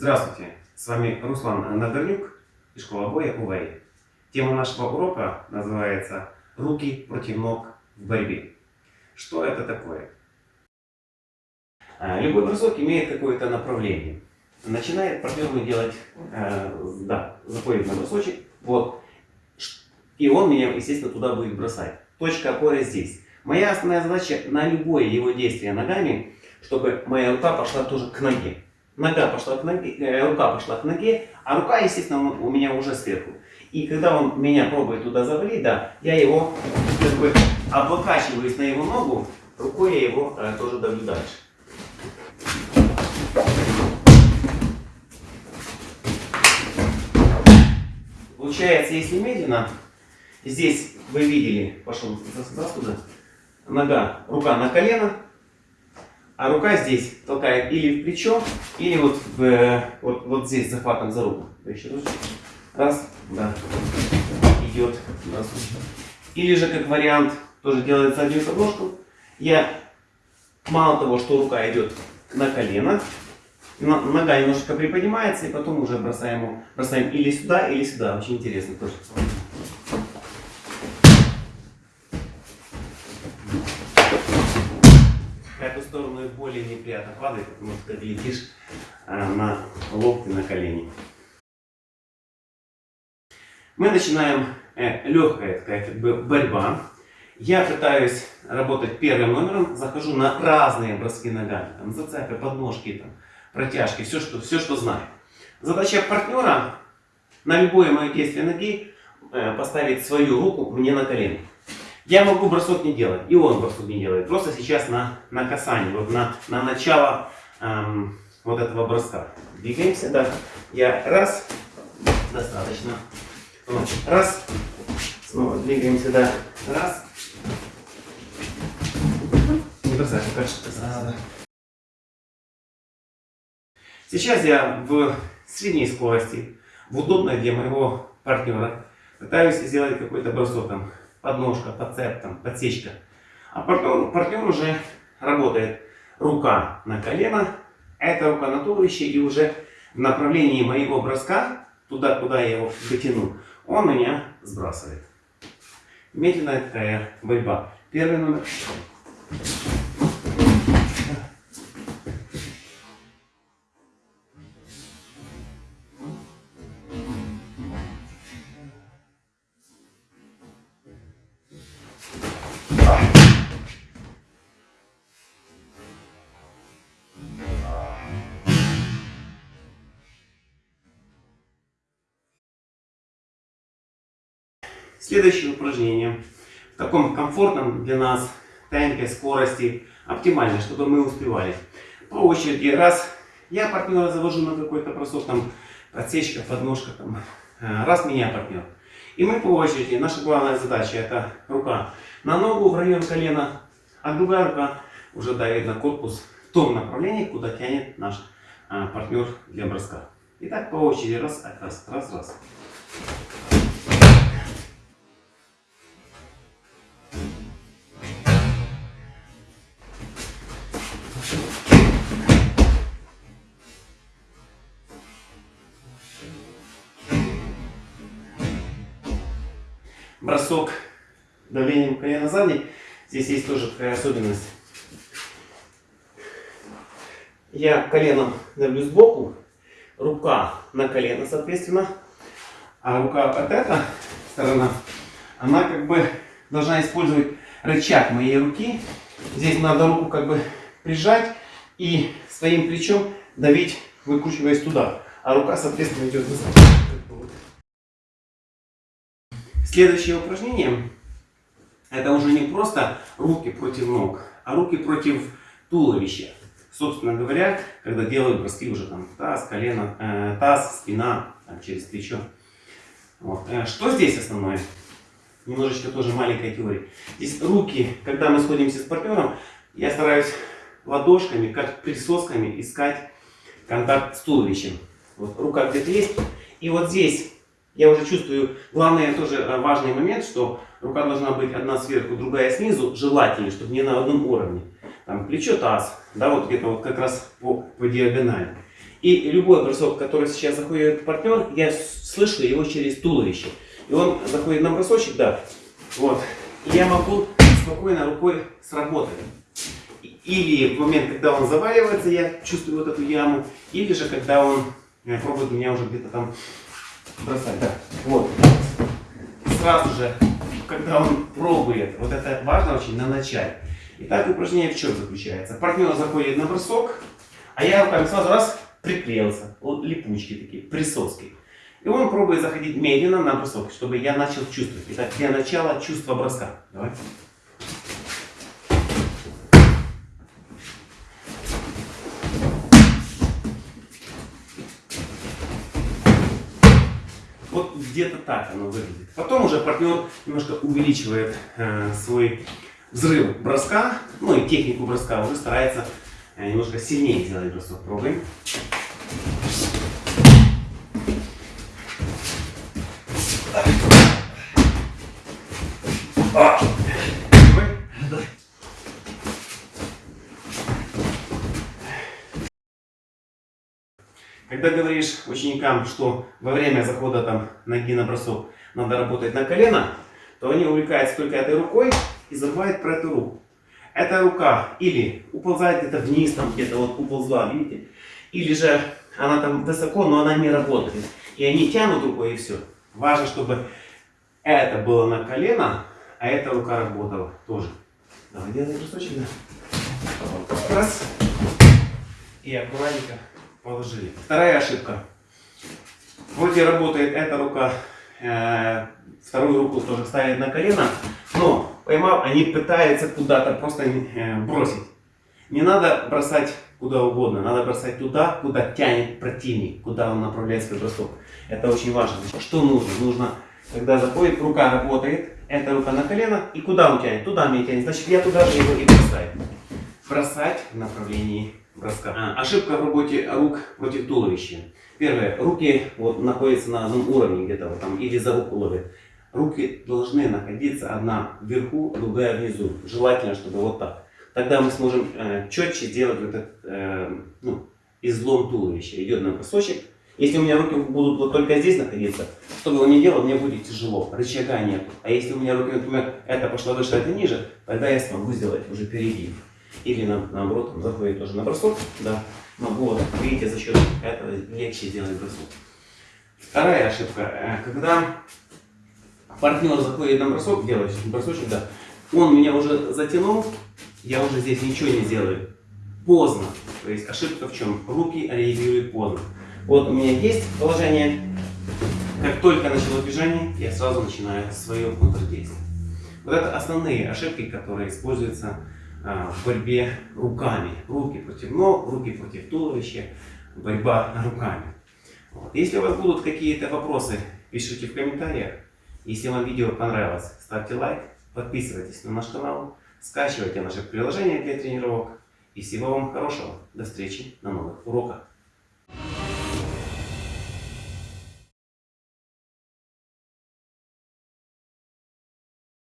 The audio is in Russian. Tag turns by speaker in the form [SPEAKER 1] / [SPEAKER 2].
[SPEAKER 1] Здравствуйте, с вами Руслан Надорнюк и школа боя УВЭЙ. Тема нашего урока называется «Руки против ног в борьбе». Что это такое? А, любой бросок имеет какое-то направление. Начинает партнер делать, э, да, заходит на бросочек, вот, и он меня, естественно, туда будет бросать. Точка опоры здесь. Моя основная задача на любое его действие ногами, чтобы моя рука пошла тоже к ноге. Нога пошла к ноге, э, рука пошла к ноге, а рука, естественно, у меня уже сверху. И когда он меня пробует туда завалить, да, я его как бы облокачиваюсь на его ногу, рукой я его э, тоже давлю дальше. Получается, если медленно, здесь вы видели, пошел сюда, нога, рука на колено, а рука здесь толкает или в плечо, или вот, в, вот, вот здесь захватом за руку. Раз, да, идет. Или же как вариант, тоже делает заднюю подложку. Я мало того, что рука идет на колено, нога немножко приподнимается, и потом уже бросаем, бросаем или сюда, или сюда. Очень интересно тоже. эту и более неприятно падает, потому что ты летишь а, на локти, на колени. Мы начинаем э, легкая такая как бы борьба. Я пытаюсь работать первым номером, захожу на разные броски ногами, там, зацепы, подножки, там, протяжки, все что, все, что знаю. Задача партнера на любое мое действие ноги э, поставить свою руку мне на колено. Я могу бросок не делать, и он бросок не делает. Просто сейчас на, на касание, вот на, на начало эм, вот этого броска. Двигаемся, да. Я раз, достаточно. Вот, раз, снова двигаемся, да. Раз. Не бросай, пока что сразу. Сейчас я в средней скорости, в удобной для моего партнера, пытаюсь сделать какой-то бросок там подножка, подцеп, там, подсечка. А партнер, партнер уже работает рука на колено, эта рука на туловище, и уже в направлении моего броска, туда, куда я его дотяну, он меня сбрасывает. Медленная такая борьба. Первый номер. Следующее упражнение в таком комфортном для нас темпе, скорости, оптимально, чтобы мы успевали. По очереди, раз я партнера завожу на какой-то бросок, там подсечка, подножка, там, э, раз меня партнер. И мы по очереди, наша главная задача это рука на ногу в район колена, а другая рука уже давит на корпус в том направлении, куда тянет наш а, партнер для броска. Итак, по очереди, раз, раз, раз, раз. Бросок давлением колена задней. Здесь есть тоже такая особенность. Я коленом давлю сбоку, рука на колено, соответственно, а рука от эта сторона, она как бы должна использовать рычаг моей руки. Здесь надо руку как бы прижать и своим плечом давить, выкручиваясь туда. А рука, соответственно, идет назад. Следующее упражнение, это уже не просто руки против ног, а руки против туловища. Собственно говоря, когда делают броски уже там таз, колено, э, таз, спина, там, через плечо. Вот. Э, что здесь основное? Немножечко тоже маленькая теория. Здесь руки, когда мы сходимся с партнером, я стараюсь ладошками, как присосками искать контакт с туловищем. Вот рука где-то есть. И вот здесь я уже чувствую, главный тоже э, важный момент, что рука должна быть одна сверху, другая снизу, желательно, чтобы не на одном уровне. Там плечо, таз, да, вот где-то вот как раз по, по диагонали. И любой бросок, который сейчас заходит партнер, я слышу его через туловище. И он заходит на бросочек, да, вот. И я могу спокойно рукой сработать. Или в момент, когда он заваливается, я чувствую вот эту яму. Или же, когда он э, пробует меня уже где-то там бросать. Да. Вот. Сразу же, когда он пробует, вот это важно очень на начале. Итак, упражнение в чем заключается? Партнер заходит на бросок, а я руками сразу раз приклеился. Вот липучки такие, присоски. И он пробует заходить медленно на бросок, чтобы я начал чувствовать. Итак, для начала чувство броска. Давай. Вот где-то так оно выглядит. Потом уже партнер немножко увеличивает э, свой взрыв броска, ну и технику броска уже старается э, немножко сильнее сделать бросок. Пробуем. Когда говоришь ученикам, что во время захода там, ноги на бросок надо работать на колено, то они увлекаются только этой рукой и забывают про эту руку. Эта рука или уползает где-то вниз, там где-то вот уползла, видите? Или же она там высоко, но она не работает. И они тянут рукой и все. Важно, чтобы это было на колено, а эта рука работала тоже. Давай делай бросочек, да. Раз. И аккуратненько положили. Вторая ошибка. Вроде работает эта рука, э, вторую руку тоже ставит на колено, но поймав, они пытаются куда-то просто э, бросить. Не надо бросать куда угодно, надо бросать туда, куда тянет противник, куда он направляет свой бросок. Это очень важно. Что нужно? Нужно, когда заходит, рука работает, эта рука на колено, и куда он тянет? Туда мне тянет. Значит, я туда же его и бросаю. Бросать в направлении броска. А, ошибка в работе рук против туловища. Первое. Руки вот, находятся на одном уровне где-то вот там или за руку ловят. Руки должны находиться одна вверху, другая внизу. Желательно, чтобы вот так. Тогда мы сможем э, четче сделать вот этот э, ну, излом туловища. Идет на бросочек. Если у меня руки будут вот только здесь находиться, что бы он ни делал, мне будет тяжело. Рычага нет. А если у меня руки, например, это пошло выше, это ниже, тогда я смогу сделать уже перегиб. Или на, наоборот, заходит тоже на бросок, да. Но вот, видите, за счет этого легче сделать бросок. Вторая ошибка. Э, когда партнер заходит на бросок, делает бросочек, да, он меня уже затянул, я уже здесь ничего не сделаю. Поздно. То есть ошибка в чем? Руки реагируют поздно. Вот у меня есть положение. Как только начало движение, я сразу начинаю свое контрдействие. Вот это основные ошибки, которые используются в борьбе руками. Руки против ног, руки против туловища, борьба руками. Вот. Если у вас будут какие-то вопросы, пишите в комментариях. Если вам видео понравилось, ставьте лайк, подписывайтесь на наш канал, скачивайте наше приложение для тренировок. И всего вам хорошего. До встречи на новых уроках.